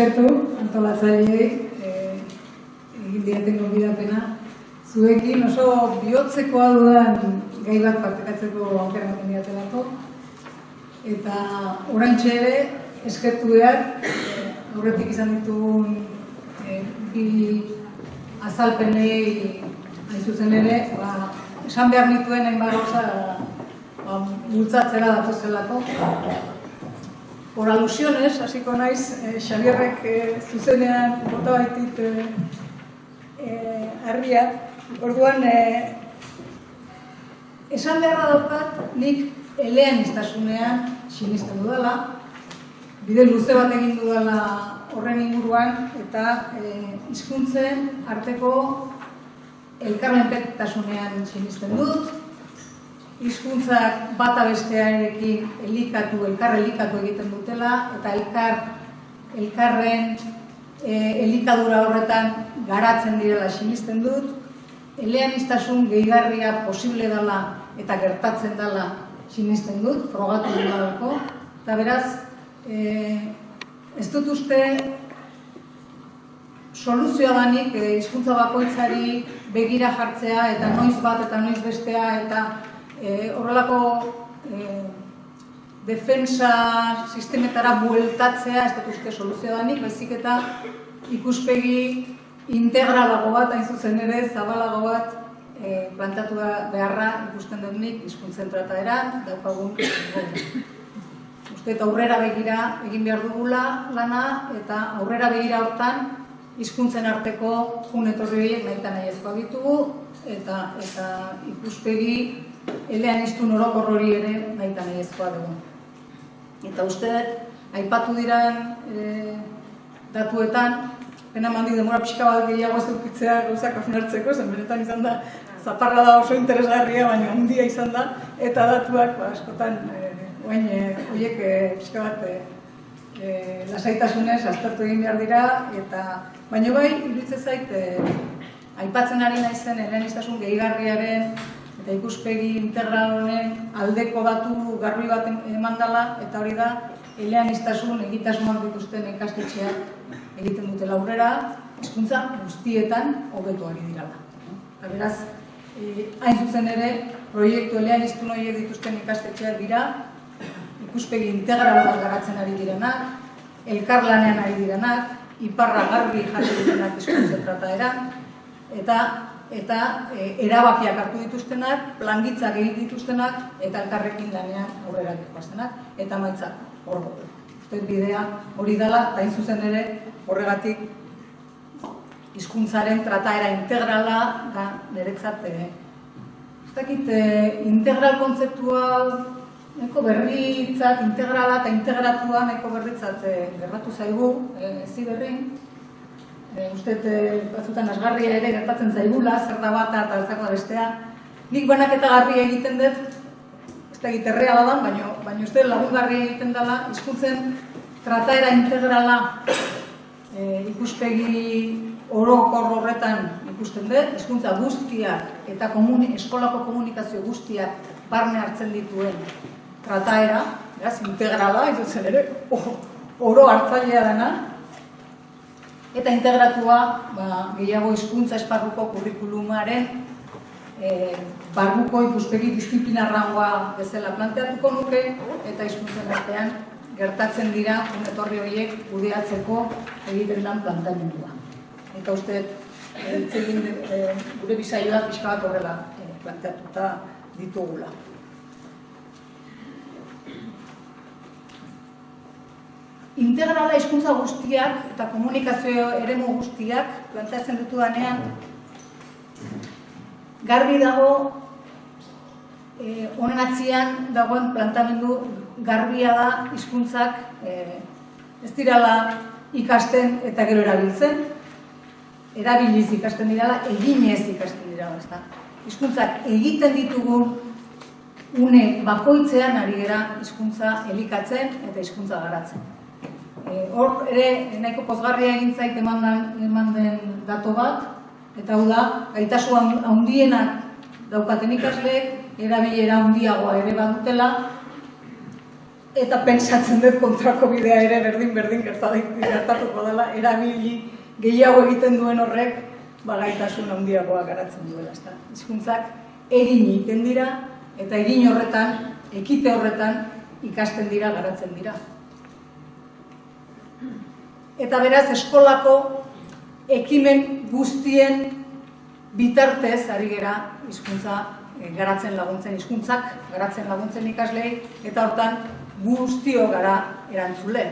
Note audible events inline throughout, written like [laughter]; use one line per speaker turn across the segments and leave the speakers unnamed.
eskertu antolatzaileei eh, egin diaten gonbidapena. Zuekin oso bihotzekoa dudan gai bat partekatzeko aukera ematen diatelako. Eta oraintxe ere eskertu behar, eh, aurretik izan ditugun eh, bi azalpenei hain zuzen ere, ba, esan behar nituen hainbat gauza ba, bultzatzera datozelako. Por alusiones, hasiko naiz, eh, Xabierrek eh, zuzenean bota baitit eh, eh, harria. Orduan, eh, esan beharra daukat, nik elean iztasunean sinisten dudala, bide luze bat egin dudala horren inguruan, eta eh, hizkuntzen arteko elkarmenpetasunean sinisten dut, hizkuntzak bata bestearekin elikatu, elkar elikatu egiten dutela, eta elkar, elkarren e, elikadura horretan garatzen direla sinisten dut, eleaniztasun gehigarria posible dela eta gertatzen dela sinisten dut, frogatu dut eta beraz, e, ez dut uste soluzioa danik e, hizkuntza bakoitzari begira jartzea eta noiz bat eta noiz bestea eta e, horrelako e, defensa sistemetara bueltatzea ez dut uste soluzioa danik, baizik eta ikuspegi integralago bat, hain zuzen ere, zabalago bat e, plantatu beharra ikusten dut nik hizkuntzen trataeran, daukagun Uste eta aurrera begira egin behar dugula lana eta aurrera begira hortan hizkuntzen arteko jun etorri horiek nahi eta nahi ditugu eta, eta ikuspegi elean iztu norokor hori ere nahi eta nahi ezkoa dugu. Eta uste, aipatu diran e, datuetan, pena mandi demora pixka bat gehiago ez dukitzea gauzak afinartzeko, zen benetan izan da, zaparra da oso interesgarria, baina handia izan da, eta datuak ba, askotan, e, oain, e, oiek e, pixka bat e, e, lasaitasunez aztertu egin behar dira, eta baina bai, iruditzen zait, e, aipatzen ari naizen eleaniztasun gehigarriaren eta ikuspegi integral honen aldeko datu garbi bat eman dela, eta hori da, eleaniztasun egitasunak dituzten ikastetxeak egiten dute aurrera, hizkuntza guztietan hobetu ari dirala. Eta beraz, e, hain zuzen ere, proiektu elean iztun horiek dituzten ikastetxeak dira, ikuspegi integral bat garatzen ari direnak, elkarlanean ari direnak, iparra garbi jarri direnak hizkuntza trataeran, eta eta e, erabakiak hartu dituztenak, plangitzak egin dituztenak, eta elkarrekin lanean aurrera dituaztenak, eta maitzak hor Uste bidea hori dela, eta zuzen ere horregatik hizkuntzaren trataera integrala da niretzat eh, ez dakit eh, integral kontzeptua neko berritzat, integrala eta integratua neko berritzat eh, gerratu zaigu, eh, zi eh, uste eh, batzutan asgarria ere gertatzen zaigula, zer da bata eta zer da bestea. Nik banaketa garbi egiten dut ez da egiterrea badan, baina, baina uste lagungarri egiten dela hizkuntzen trataera integrala e, ikuspegi orokor horretan ikusten dut, hizkuntza guztiak eta komuni, eskolako komunikazio guztiak barne hartzen dituen trataera, beraz, integrala, izutzen ere, oro hartzailea dena, eta integratua ba, gehiago hizkuntza esparruko kurrikulumaren e, barruko ikuspegi disiplinarragoa bezala planteatuko nuke, eta hizkuntzen artean gertatzen dira etorri horiek kudeatzeko egiten den planteamendua. Eta uste, e, gure bizaioa pixka bat horrela e, planteatuta ditugula. Integrala hizkuntza guztiak eta komunikazio eremu guztiak planteatzen ditu danean, garbi dago eh, honen atzian dagoen plantamendu garbia da hizkuntzak eh, ez dirala ikasten eta gero erabiltzen, erabiliz ikasten dirala, eginez ikasten dirala, ez da. Hizkuntzak egiten ditugun une bakoitzean ari gara hizkuntza elikatzen eta hizkuntza garatzen. E, hor ere nahiko pozgarria egin zait eman den dato bat, eta hau da, gaitasu handienak daukaten ikasleek, erabilera handiagoa ere badutela, eta pentsatzen dut kontrako bidea ere berdin-berdin gertatuko dela, erabili gehiago egiten duen horrek, bagaitasun handiagoa garatzen duela. Ezta? Hizkuntzak egin egiten dira, eta egin horretan, ekite horretan, ikasten dira, garatzen dira. Eta beraz, eskolako ekimen guztien bitartez, ari gera, hizkuntza eh, garatzen laguntzen, hizkuntzak garatzen laguntzen ikaslei, eta hortan guztio gara erantzule.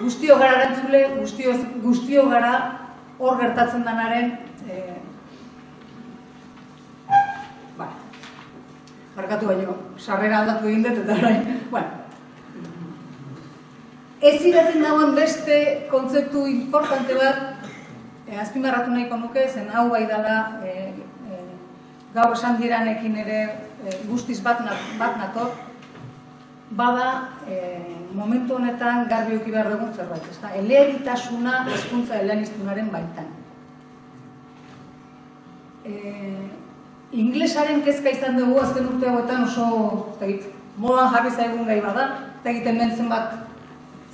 Guztio gara erantzule, guztio, guztio gara hor gertatzen denaren eh, Barkatu baino, sarrera aldatu egin dut eta orain, bueno. Ez iraten dagoen beste kontzeptu importante bat, eh, azpimarratu nahiko nuke, zen hau bai dela, eh, eh, gaur esan diranekin ere eh, guztiz bat, bat nator, bada eh, momentu honetan garbi uki behar dugun zerbait, ezta? Eleeritasuna hezkuntza eleaniztunaren baitan. Eh, inglesaren kezka izan dugu azken urte hauetan oso tegit, modan jarri zaigun gai bada, eta egiten den zenbat,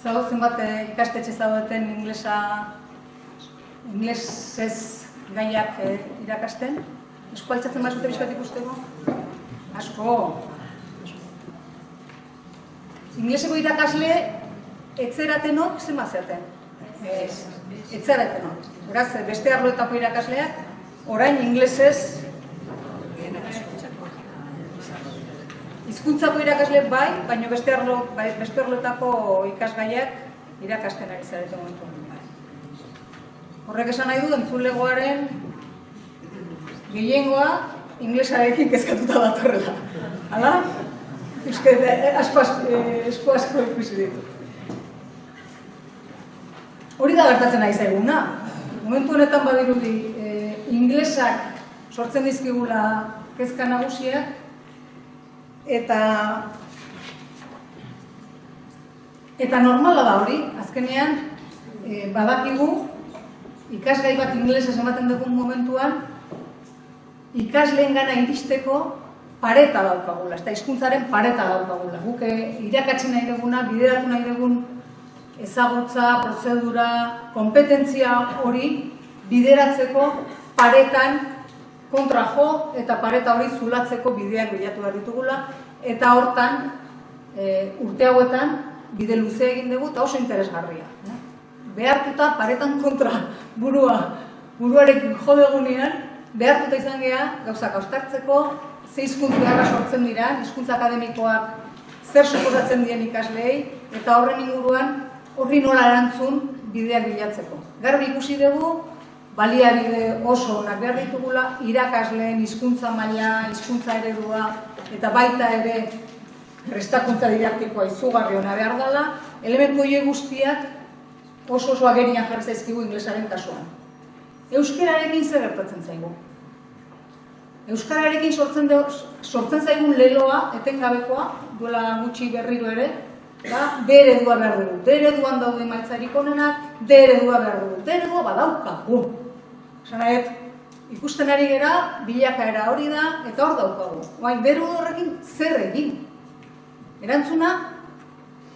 zau, zenbat eh, ikastetxe zaudeten inglesa, inglesez gaiak eh, irakasten. Esko altzatzen bat zute bizkat ikusteko? Asko. Ingleseko irakasle etzeratenok zen bazeaten. Ez, etzeratenok. Beraz, beste arloetako irakasleak, orain inglesez Hizkuntzako irakasle bai, baina beste arlo, bai, beste arlotako ikasgaiak irakasten ari zarete momentu. Horrek esan nahi du entzulegoaren gehiengoa inglesarekin kezkatuta bat horrela. Hala? Euske, asko asko, asko, asko ikusi ditu. Hori da gertatzen nahi zaiguna. Momentu honetan badirudi, e, inglesak sortzen dizkigula kezka nagusiak, eta eta normala da hori, azkenean e, badakigu ikasgai bat inglesez ematen dugun momentuan ikasleen gana iristeko pareta daukagula, ez da hizkuntzaren pareta daukagula. Guk eh, irakatzen nahi duguna, bideratu nahi dugun ezagutza, prozedura, kompetentzia hori bideratzeko paretan kontra jo eta pareta hori zulatzeko bideak bilatu behar ditugula eta hortan e, urte hauetan bide luze egin dugu eta oso interesgarria. Eh? Behartuta paretan kontra burua buruarekin jo degunean behartuta izan gea gauzak austartzeko ze hizkuntza beharra sortzen dira, hizkuntza akademikoak zer suposatzen dien ikasleei eta horren inguruan horri nola erantzun bideak bilatzeko. Garbi ikusi dugu baliabide oso onak behar ditugula, irakasleen hizkuntza maila, hizkuntza eredua, eta baita ere prestakuntza didaktikoa izugarri ona behar dela, elementu horiek guztiak oso oso agerian jarri zaizkigu inglesaren kasuan. Euskararekin zer gertatzen zaigu? Euskararekin sortzen, de, sortzen zaigun leloa, etengabekoa, duela gutxi berriro ere, da, D eredua behar dugu. D ereduan daude maitzarik onenak, D eredua behar dugu. D eredua badaukagu. Zanaet, ikusten ari gera, bilakaera hori da, eta hor daukagu. Oain, beru horrekin zer egin. Erantzuna,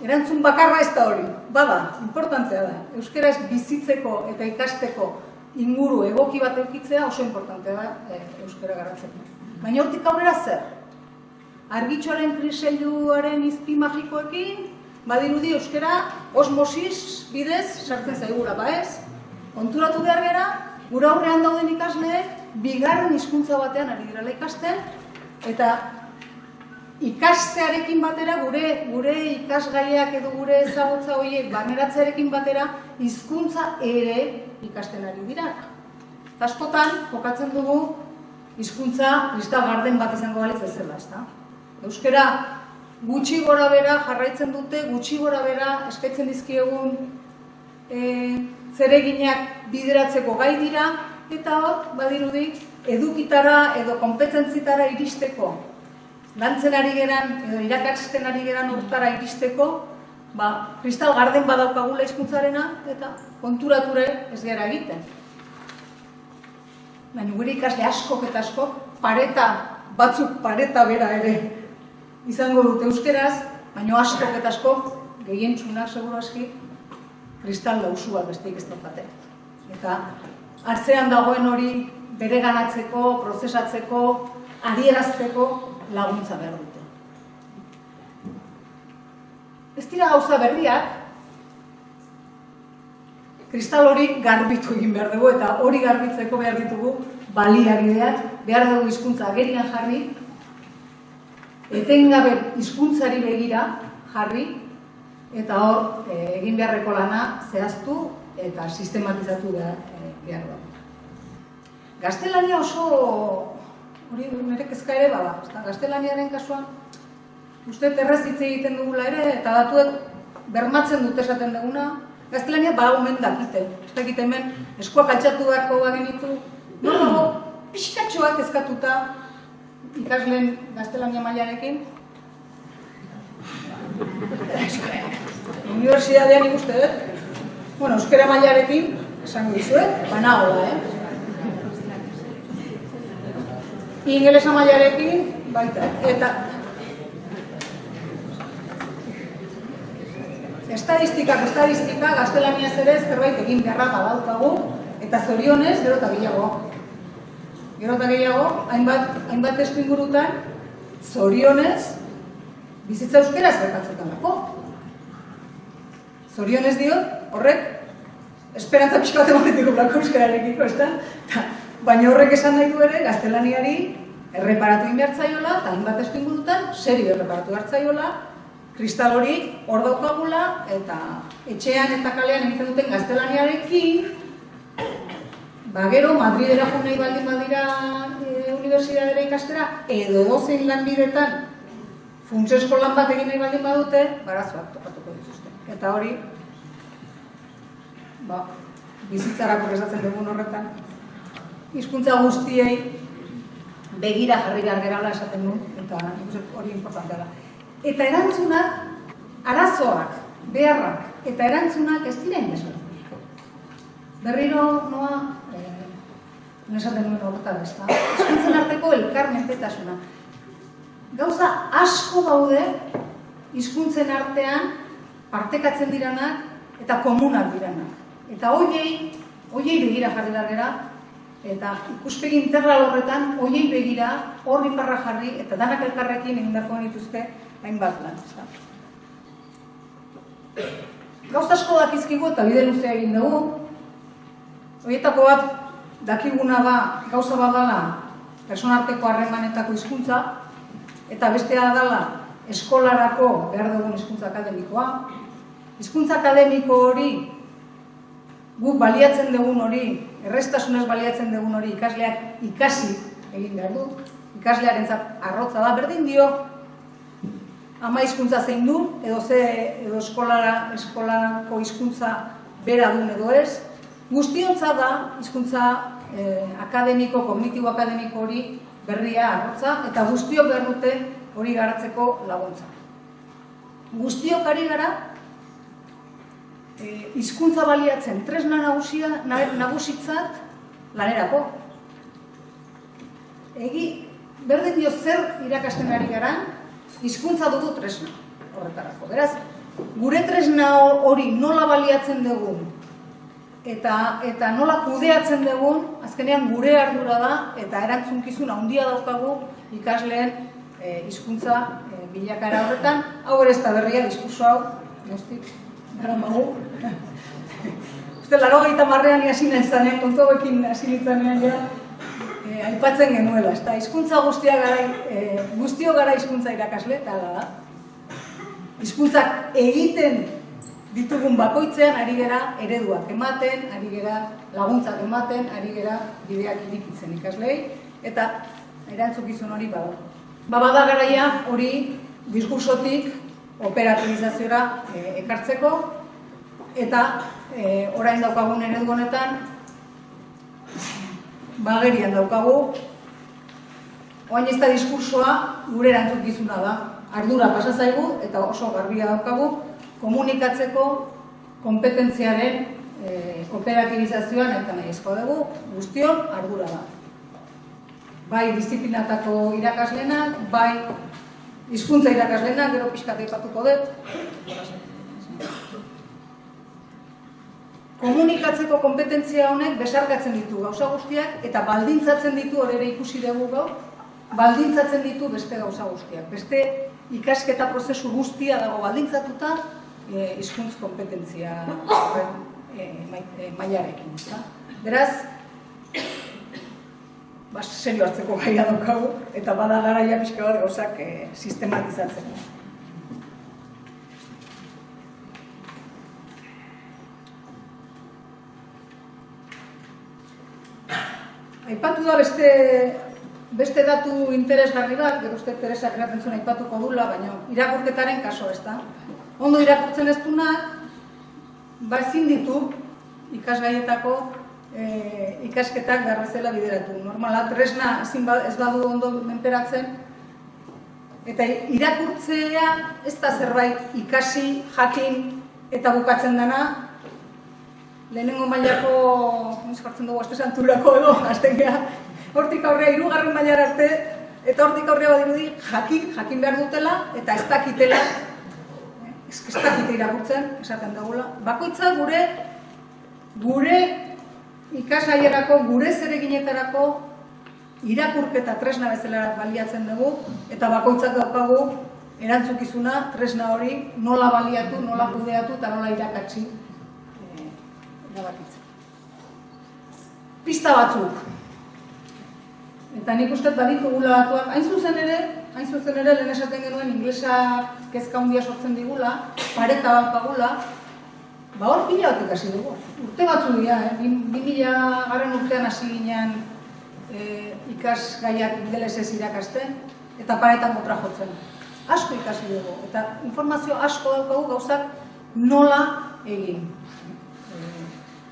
erantzun bakarra ez da hori. Bada, importantzea da. Euskaraz bizitzeko eta ikasteko inguru egoki bat eukitzea oso importantea da e, euskara garatzeko. Baina hortik aurrera zer? Argitxoaren kriseiluaren izpi magikoekin, badirudi euskara osmosis bidez sartzen zaigura, ba ez? Konturatu behar gara, Gura aurrean dauden ikasleek bigarren hizkuntza batean ari direla ikasten eta ikastearekin batera gure gure ikasgaiak edo gure ezagutza horiek baneratzearekin batera hizkuntza ere ikasten ari dira. Askotan jokatzen dugu hizkuntza lista garden bat izango balitz bezala, ezta? Euskara gutxi gora bera jarraitzen dute, gutxi gora bera eskatzen dizkiegun eh zereginak bideratzeko gai dira, eta hor, badirudi, edukitara edo konpetentzitara iristeko, lantzen ari geran, edo irakatzen ari geran urtara iristeko, ba, kristal garden badaukagula hizkuntzarena eta konturature ez gara egiten. Baina gure ikasle askok eta askok pareta, batzuk pareta bera ere izango dute euskeraz, baina askok eta askok gehientsunak seguru aski kristal lausua besteik ez daukate. Eta hartzean dagoen hori bere ganatzeko, prozesatzeko, adierazteko laguntza behar dute. Ez dira gauza berriak, kristal hori garbitu egin behar dugu eta hori garbitzeko behar ditugu baliabideak, behar dugu hizkuntza agerian jarri, etengabe hizkuntzari begira jarri, eta hor eh, egin beharreko lana zehaztu eta sistematizatu behar, e, behar dugu. Gaztelania oso, hori nire kezka ere bada, gaztelaniaren kasuan, uste terrez hitz egiten dugula ere, eta datuek bermatzen dute esaten duguna, gaztelania ba omen dakite. Ez dakite hemen, eskuak altxatu beharko genitu, no dago, pixkatxoak ezkatuta ikasleen gaztelania mailarekin. Universidadean ikuste dut, bueno, euskera mailarekin, esango dizuet, banagoa, eh? ingelesa mailarekin baita. Eta estadistikak, estadistika, gaztelaniaz ere zerbait egin beharra badaukagu, eta zorionez, gero eta gehiago. Gero eta gehiago, hainbat, hainbat testu ingurutan, zorionez, bizitza euskeraz gertatzen lako. Zorionez dio, horrek, esperantza pixka bat ematetik lako euskararekiko, ez da? Baina horrek esan nahi du ere, gaztelaniari erreparatu inbertzaiola, eta hainbat testu ingurutan, serio erreparatu hartzaiola, kristal hori hor daukagula, eta etxean eta kalean egiten duten gaztelaniarekin, ba gero, Madridera jo nahi baldin badira e, universidadera ikastera, edo dozein lanbidetan, funtsesko lan bat egin nahi baldin badute, barazoak tokatuko dituzte. Eta hori, ba, bizitzarako esatzen dugun horretan, hizkuntza guztiei begira jarri behar gerala esaten du, eta hori importantea da. Eta erantzunak, arazoak, beharrak, eta erantzunak ez dira indezu. Berriro, noa, eh, nesaten nuen horretan ez da, eskuntzen arteko elkarmenpetasuna. Gauza asko gaude hizkuntzen artean partekatzen diranak eta komunak diranak. Eta hoiei, hoiei begira jarri gara, eta ikuspegi integral horretan hoiei begira horri parra jarri eta danak elkarrekin egindako dituzte hainbat lan, ezta. Gauza asko dakizkigu eta bide luzea egin dugu. Horietako bat dakiguna da gauza badala personarteko harremanetako hizkuntza eta bestea dela eskolarako behar dugun hizkuntza akademikoa. Hizkuntza akademiko hori guk baliatzen dugun hori errestasunez baliatzen dugun hori ikasleak ikasi egin behar du, ikaslearen arrotza da, berdin dio, ama hizkuntza zein du, edo ze edo eskolara, eskolako hizkuntza bera duen edo ez, guztiontza da hizkuntza eh, akademiko, kognitibo akademiko hori berria arrotza, eta guztiok behar dute hori garatzeko laguntza. Guztiok ari gara, Eh, hizkuntza baliatzen tresna nagusia nagusitzat lanerako. Egi berdin dio zer irakasten ari garan, hizkuntza dugu tresna horretarako. Beraz, gure tresna hori nola baliatzen dugu eta eta nola kudeatzen dugun, azkenean gure ardura da eta erantzunkizun handia daukagu ikasleen eh, hizkuntza e, bilakara horretan. Hau ere ez da berria diskurso hau, guztik, gara magu. [laughs] Uste, laro gaita marrean hasi zanen, kontu hauekin hasi nintzanean ja, eh, aipatzen genuela, ez da, izkuntza guztia gara, eh, guztio gara izkuntza irakasle, eta da. Izkuntzak egiten ditugun bakoitzean ari gera ereduak ematen, ari gera laguntzak ematen, ari gera bideak irikitzen ikaslei, eta erantzukizun hori bada. Ba, bada garaia. Hori diskursotik operatibizaziora eh, ekartzeko, eta e, orain daukagun eredu honetan bagerian daukagu oain ez da diskursoa gure erantzukizuna da. Ardura pasa zaigu eta oso garbia daukagu komunikatzeko kompetentziaren e, kooperatibizazioan eta nahi ezko dugu guztion ardura da. Bai disiplinatako irakaslenak, bai hizkuntza irakaslenak, gero pixkat aipatuko dut. Komunikatzeko kompetentzia honek besarkatzen ditu gauza guztiak eta baldintzatzen ditu hori ere ikusi dugu gaur, baldintzatzen ditu beste gauza guztiak. Beste ikasketa prozesu guztia dago baldintzatuta eh, hizkuntz kompetentzia e, mailarekin. Beraz, ba, serio hartzeko gaia daukagu, eta bada garaia pixka bat gauzak e, sistematizatzeko. Aipatu da beste beste datu interesgarri bat, gero uste Teresa zuen aipatuko dula, baina irakurketaren kaso ez da. Ondo irakurtzen ez ba ezin ditu ikasgaietako e, ikasketak garrazela bideratu. Normala, tresna ezin ba, ez badu ondo menperatzen, eta irakurtzea ez da zerbait ikasi, jakin eta bukatzen dena, lehenengo mailako, ez jartzen dugu, azte santurako edo, azten geha, hortik aurrea, irugarren mailar arte, eta hortik aurrea badirudi, jakin, jakin behar dutela, eta ez dakitela, ez, dakite irakurtzen, esaten dugula. Bakoitza gure, gure ikasaierako, gure zereginetarako, irakurketa tresna bezala baliatzen dugu, eta bakoitzak daukagu erantzukizuna tresna hori nola baliatu, nola kudeatu eta nola irakatsi erabakitzen. Pista batzuk. Eta nik uste baditu gula batuak, hain zuzen ere, hain zuzen ere, lehen esaten genuen inglesa kezka handia sortzen digula, pareta bat pagula, ba hor pila bat ikasi dugu. Urte batzu dira, eh? bi mila garen urtean hasi ginean eh, ikas gaiak ingelesez irakasten, eta paretan botra jotzen. Asko ikasi dugu, eta informazio asko daukagu gauzak nola egin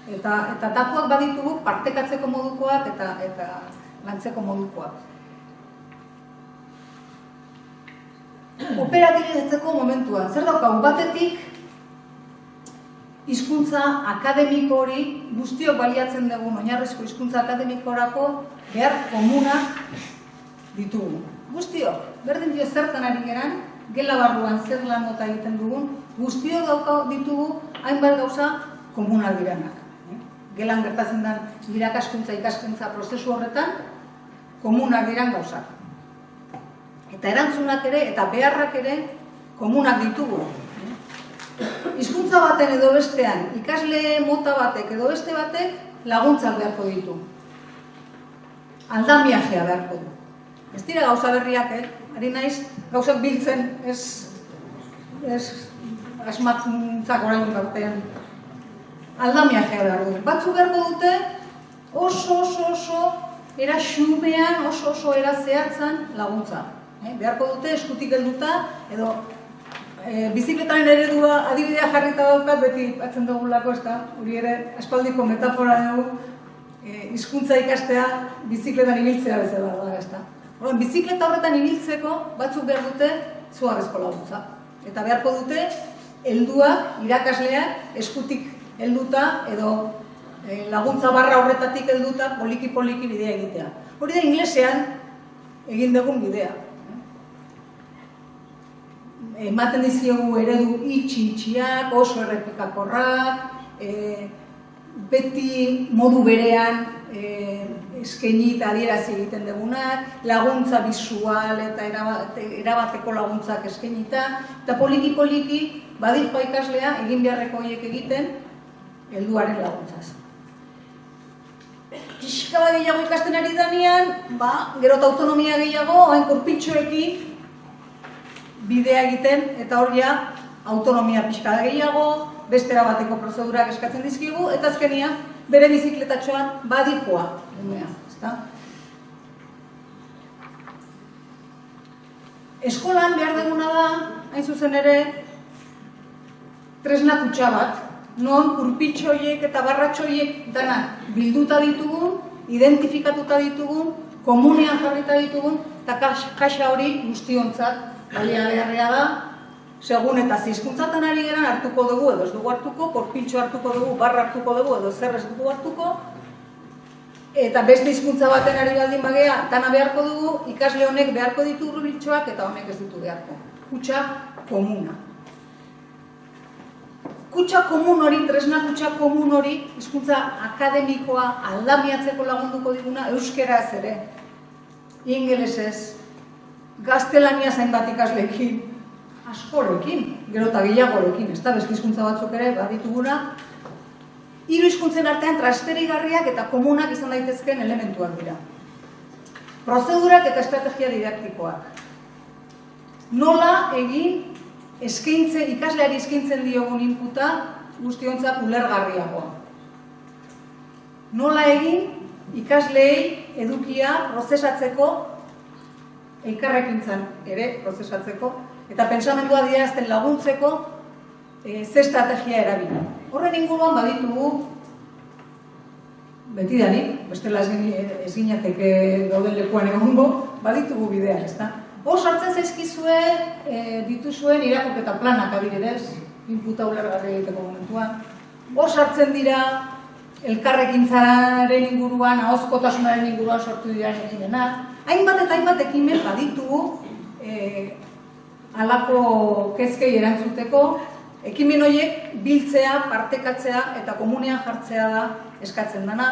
eta eta datuak baditugu partekatzeko modukoak eta eta lantzeko modukoak. Operatibizatzeko momentuan, zer daukagu batetik hizkuntza akademiko hori guztiok baliatzen dugu oinarrizko hizkuntza akademikorako behar komunak ditugu. Guztiok, berdin dio zertan ari geran, gela barruan zer lan mota egiten dugun, guztiok dauka ditugu hainbat gauza komunak diranak gelan gertatzen den irakaskuntza ikaskuntza prozesu horretan, komunak diran gauzak. Eta erantzunak ere, eta beharrak ere, komunak ditugu. Hizkuntza baten edo bestean, ikasle mota batek edo beste batek, laguntzak beharko ditu. Aldamiajea beharko du. Ez dira gauza berriak, eh? Ari naiz, gauzak biltzen, ez, ez asmatzak orain batean aldamia jea behar du. Batzu beharko dute oso oso oso era xumean, oso oso era zehatzan laguntza. Eh? Beharko dute eskutik helduta edo e, bizikletaren eredua adibidea jarrita daukat beti batzen dugulako ez da, hori ere aspaldiko metafora dugu e, hizkuntza ikastea bizikletan ibiltzea bezala da, ez da. Horren, bizikleta horretan ibiltzeko batzuk behar dute zuarrezko laguntza. Eta beharko dute, helduak, irakasleak, eskutik helduta edo e, laguntza barra horretatik helduta poliki poliki bidea egitea. Hori da inglesean egin dugun bidea. Ematen diziogu eredu itxi itxiak, oso errepikakorrak, e, beti modu berean e, eskaini eta adierazi egiten dugunak, laguntza bisual eta erabateko laguntzak eskainita, eta poliki poliki badirpa ikaslea egin beharreko horiek egiten, helduaren laguntzaz. Pixka bat gehiago ikasten ari danean, ba, gero autonomia gehiago, hain kurpitxoekin bidea egiten, eta hor ja, autonomia pixka gehiago, beste bateko prozedurak eskatzen dizkigu, eta azkenia, bere bizikletatxoan badikoa, umea, ezta? Eskolan behar duguna da, hain zuzen ere, tresna kutsa bat, non kurpitxoiek eta barratxoiek dana bilduta ditugun, identifikatuta ditugun, komunean jarrita ditugun, eta kaxa hori guztiontzat balia beharrea da, segun eta zizkuntzatan ari geran hartuko dugu edo ez dugu hartuko, korpiltxo hartuko dugu, barra hartuko dugu edo zer ez dugu hartuko, eta beste hizkuntza baten ari baldin bagea, dana beharko dugu, ikasle honek beharko ditu hurbiltxoak eta honek ez ditu beharko. Kutsa komuna. Kutsa komun hori, tresna kutsa komun hori, hizkuntza akademikoa aldamiatzeko lagunduko diguna, euskeraz ere, ingelesez, gaztelania zainbat ikasleekin, askorekin, gero eta gehiagorekin, ez da, beste hizkuntza batzuk ere, badituguna, hiru hizkuntzen artean transferigarriak eta komunak izan daitezkeen elementuak dira. Prozedurak eta estrategia didaktikoak. Nola egin eskaintze, ikasleari eskaintzen diogun inputa guztiontzat ulergarriagoa. Nola egin ikasleei edukia prozesatzeko elkarrekintzan ere prozesatzeko eta pentsamendua diazten laguntzeko e, ze estrategia erabili. Horren inguruan baditugu betidanik, bestela ezinateke dauden lekuan egongo, baditugu bideak, ezta? Hor sartzen zaizkizue e, dituzuen irakurketa planak adibidez, inputa ulergarri egiteko momentuan. Hor sartzen dira elkarrekintzaren inguruan, ahozkotasunaren inguruan sortu dira ekimena. Hainbat eta hainbat ekimen baditugu e, alako kezkei erantzuteko, ekimen horiek biltzea, partekatzea eta komunean jartzea da eskatzen dana.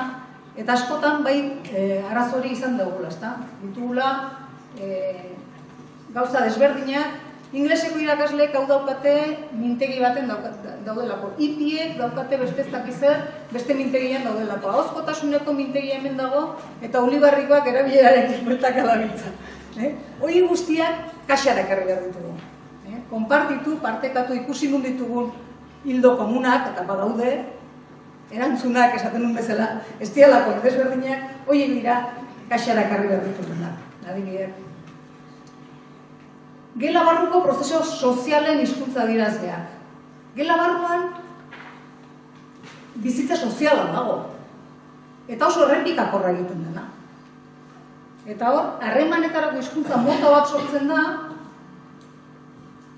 Eta askotan bai e, arazori izan dugula, ezta? Ditugula e, gauza desberdinak, ingleseko irakasleek hau daukate mintegi baten daudelako. Ipiek daukate beste ez beste mintegian daudelako. Ahozkotasuneko mintegi hemen dago, eta olibarrikoak erabilerarekin bueltak adabiltza. Eh? Hoi guztiak kaxarak erri behar ditugu. Eh? Konpartitu, partekatu ikusi nun ditugun hildo komunak, eta badaude, erantzunak esaten nun bezala, ez dialako desberdinak, hoi dira kaxarak erri behar ditugu. Adibidez, gela barruko prozeso sozialen hizkuntza dirazleak. Gela barruan bizitza soziala dago. Eta oso errepikakorra egiten dena. Eta hor, harremanetarako hizkuntza mota bat sortzen da,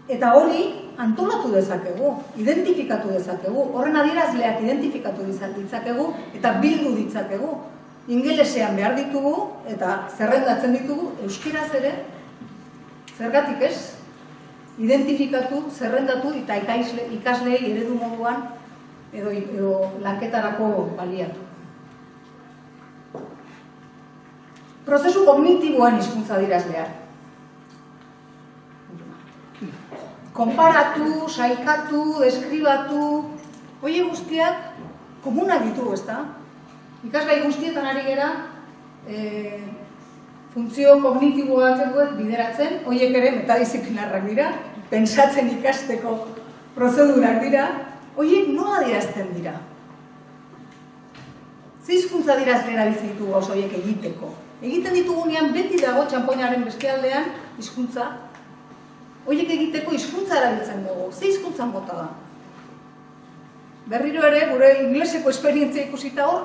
eta hori antolatu dezakegu, identifikatu dezakegu, horren adierazleak identifikatu ditzakegu, eta bildu ditzakegu. Ingelesean behar ditugu, eta zerrendatzen ditugu, euskiraz ere, Zergatik ez? Identifikatu, zerrendatu eta ikaisle, ikaslei eredu moduan edo, edo lanketarako baliatu. Prozesu kognitiboan hizkuntza dirazleak. Konparatu, saikatu, deskribatu, hoi guztiak komunak ditugu, ezta? Ikasgai guztietan ari gera, eh, funtzio kognitibo batzuek bideratzen, horiek ere metadisiplinarrak dira, pensatzen ikasteko prozedurak dira, horiek nola dirazten dira? Zizkuntza dirazten erabiltzen ditugu oso horiek egiteko. Egiten ditugunean beti dago txampoinaren beste aldean hizkuntza. Horiek egiteko hizkuntza erabiltzen dugu. Ze hizkuntza mota da? Berriro ere, gure ingleseko esperientzia ikusita hor,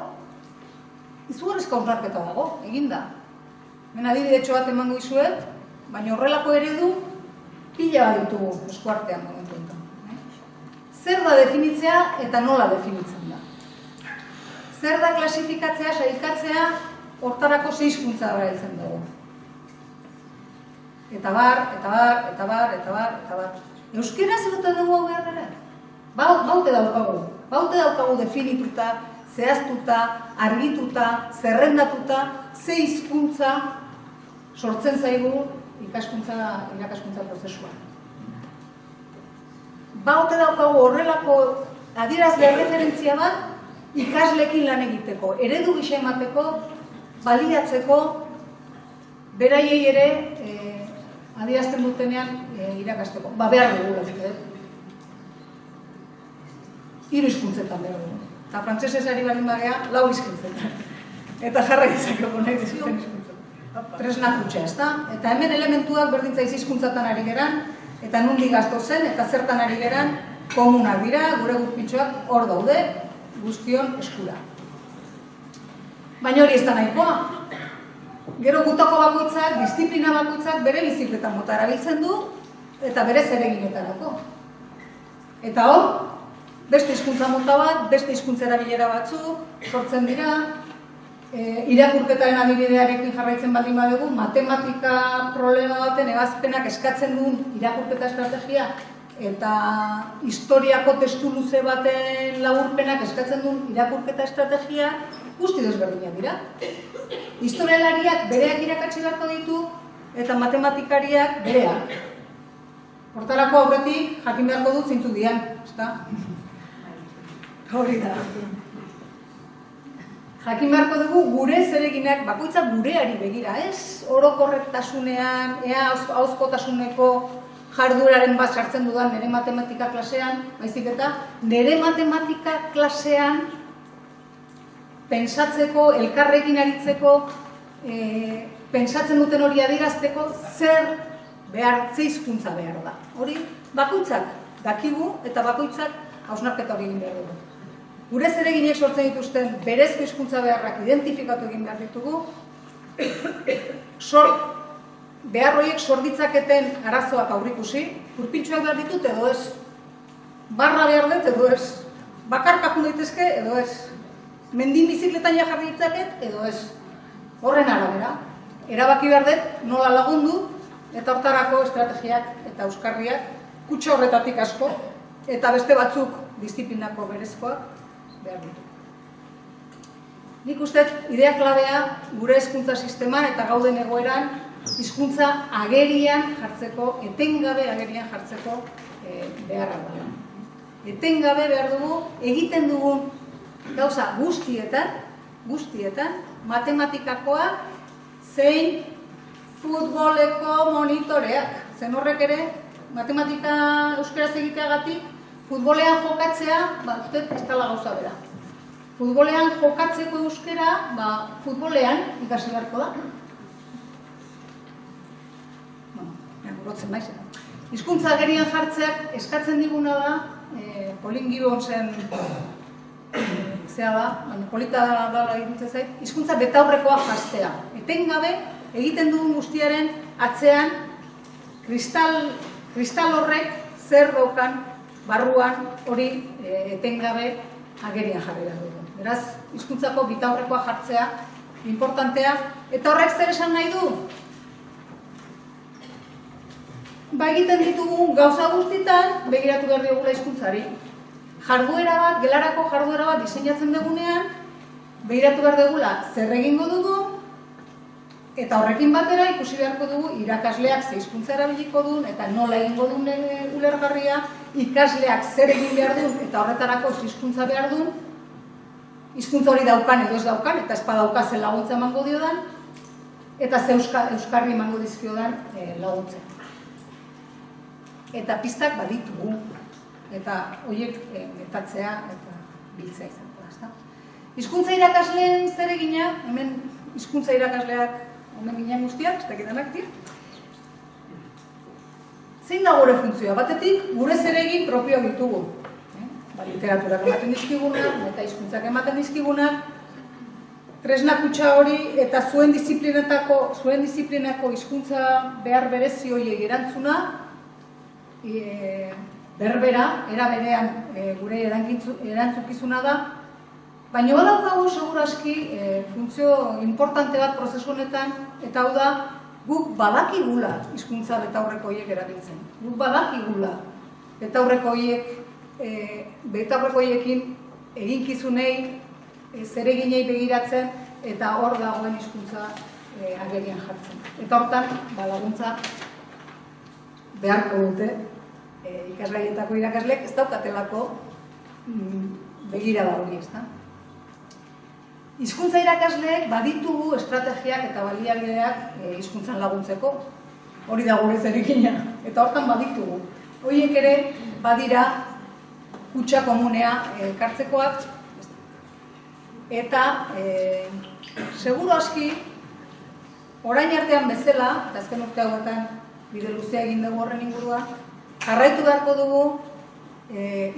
izugarrizko onarketa dago, eginda. Hemen adibide bat emango izuet, baina horrelako eredu pila bat ditugu eskuartean momentu enten. Zer da definitzea eta nola definitzen da? Zer da klasifikatzea, saikatzea, hortarako zeizkuntza da erailtzen dugu. Eta bar, eta bar, eta bar, eta bar, eta bar. Euskera zer dugu hau behar ere? Ba, baute daukagu. Baute daukagu definituta, zehaztuta, argituta, zerrendatuta, ze hizkuntza sortzen zaigu ikaskuntza, irakaskuntza prozesua. Baute daukagu horrelako adierazle referentzia bat ikaslekin lan egiteko, eredu gisa emateko, baliatzeko, beraiei ere e, adierazten dutenean e, irakasteko. Ba, behar dugu, eh? Hiru hizkuntzetan behar dugu. Eta frantzesez ari balin bagea, lau hizkuntzetan. Eta jarra izakeko nahi dizuten tresna kutxa, ez da? Eta hemen elementuak berdintza izizkuntzatan ari geran, eta nundi gazto zen, eta zertan ari geran, komunak dira, gure guzpitxoak hor daude, guztion eskura. Baina hori ez da nahikoa. Gero gutako bakoitzak, disiplina bakoitzak bere bizikletan mota erabiltzen du, eta berez ereginetarako. Eta hor, beste hizkuntza mota bat, beste hizkuntza erabilera batzuk, sortzen dira, e, irakurketaren adibidearekin jarraitzen baldin badugu, matematika problema baten ebazpenak eskatzen duen irakurketa estrategia, eta historiako testu luze baten laburpenak eskatzen duen irakurketa estrategia, guzti desberdinak dira. Historialariak bereak irakatsi beharko ditu, eta matematikariak bereak. Hortarako aurretik jakin beharko dut zintzu dian, ezta? Hori da. Jakin beharko dugu gure zereginak bakoitza gureari begira, ez? Orokorretasunean, ea hauzkotasuneko jarduraren bat sartzen dudan nire matematika klasean, baizik eta nire matematika klasean pensatzeko, elkarrekin aritzeko, e, pensatzen duten hori adirazteko zer behar, ze hizkuntza behar da. Hori, bakoitzak dakigu eta bakoitzak hausnarketa hori egin behar dugu. Gure zereginek sortzen dituzten berezko hizkuntza beharrak identifikatu egin behar ditugu, sor, behar horiek sorditzaketen arazoak aurrikusi, kurpintxoak behar ditut edo ez, barra behar dut edo ez, bakarkakun daitezke edo ez, mendin bizikletan jarri ditzaket edo ez, horren arabera. Erabaki behar dut nola lagundu eta hortarako estrategiak eta euskarriak kutsa horretatik asko eta beste batzuk disiplinako berezkoak behar ditu. Nik uste, idea klabea gure hezkuntza sisteman eta gauden egoeran hizkuntza agerian jartzeko, etengabe agerian jartzeko e, beharra da. Etengabe behar dugu, egiten dugun gauza guztietan, guztietan, matematikakoa zein futboleko monitoreak. Zen horrek ere, matematika euskeraz egiteagatik, futbolean jokatzea, ba, uste, ez tala gauza bera. Futbolean jokatzeko euskera, ba, futbolean ikasi beharko da. Bueno, burotzen maiz. Hizkuntza gerian jartzeak eskatzen diguna da, e, Polin zen zea da, baina polita da, da zait, hizkuntza betaurrekoa jastea. Etengabe, egiten dugun guztiaren atzean kristal, kristal horrek zer dokan barruan hori e, etengabe agerian jarri da dugu. Beraz, hizkuntzako bitaurrekoa jartzea importantea eta horrek zer esan nahi du? Ba egiten ditugu gauza guztitan begiratu behar diogula hizkuntzari. Jarduera bat, gelarako jarduera bat diseinatzen dugunean, begiratu behar dugula zer egingo dugu, Eta horrekin batera ikusi beharko dugu irakasleak ze hizkuntza erabiliko duen eta nola egingo duen ulergarria, ikasleak zer egin behar duen eta horretarako hizkuntza behar duen, hizkuntza hori daukan edo ez daukan eta espa dauka zen laguntza emango diodan, eta ze euskarri emango dizkiodan e, laguntza. Eta pistak baditugu, eta horiek e, metatzea eta biltzea izango da. Hizkuntza irakasleen zer egina, hemen hizkuntza irakasleak omen ginen guztiak, ez dakit denak Zein da gure funtzioa? Batetik, gure zeregin propio ditugu. Eh? Ba, literaturak ematen dizkigunak, eta hizkuntzak ematen dizkigunak, tresna kutsa hori eta zuen disiplinetako, zuen disiplinako hizkuntza behar berezi horiek erantzuna, e, berbera, era berean e, gure erantzukizuna da, Baina badaukagu segurazki e, funtzio importante bat prozesu honetan, eta hau da, guk badakigula hizkuntza betaurreko hiek erabiltzen. Guk badakigula betaurreko hiek, e, betaurreko hiekin eginkizunei, e, zereginei begiratzen, eta hor dagoen hizkuntza e, agerian jartzen. Eta hortan, balaguntza beharko dute, e, ikasgaietako irakaslek ez daukatelako mm, begira da hori, ez da? Hizkuntza irakasleek baditugu estrategiak eta baliabideak e, hizkuntzan laguntzeko. Hori da gure zerikina. Eta hortan baditugu. Horiek ere badira kutsa komunea e, kartzekoak. Eta e, seguro aski orain artean bezala, eta azken urte hauetan bide luzea egin dugu horren ingurua, jarraitu beharko dugu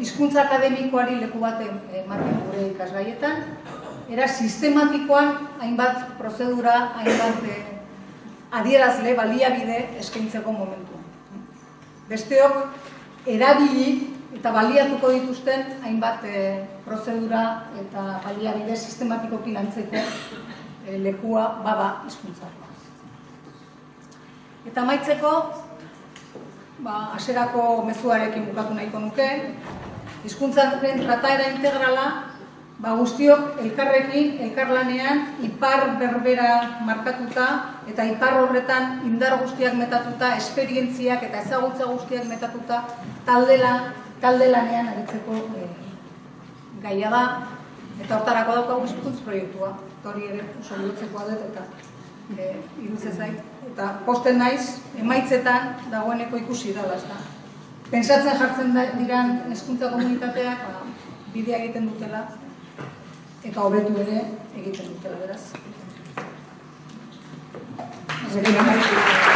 hizkuntza akademikoari leku baten ematen gure ikasgaietan, era sistematikoan hainbat prozedura, hainbat eh, adierazle, baliabide eskaintzeko momentu. besteok erabili eta baliatuko dituzten hainbat e, prozedura eta baliabide sistematikoki lantzeko e, lekua bada hizkuntza. Eta amaitzeko, ba, aserako mezuarekin bukatu nahiko nuke, hizkuntzaren trataera integrala, ba, guztiok elkarrekin, elkarlanean, ipar berbera markatuta, eta ipar horretan indar guztiak metatuta, esperientziak eta ezagutza guztiak metatuta, taldela, talde lanean aritzeko e, gaia da, eta hortarako daukagu hizkuntz proiektua. Hori ere oso lotzekoa dut eta e, zait. Eta posten naiz, emaitzetan dagoeneko ikusi dela, ezta. Pentsatzen jartzen da, diran hezkuntza komunitateak ba, bidea egiten dutela eta hobetu ere egiten dutela, beraz. Amaitu.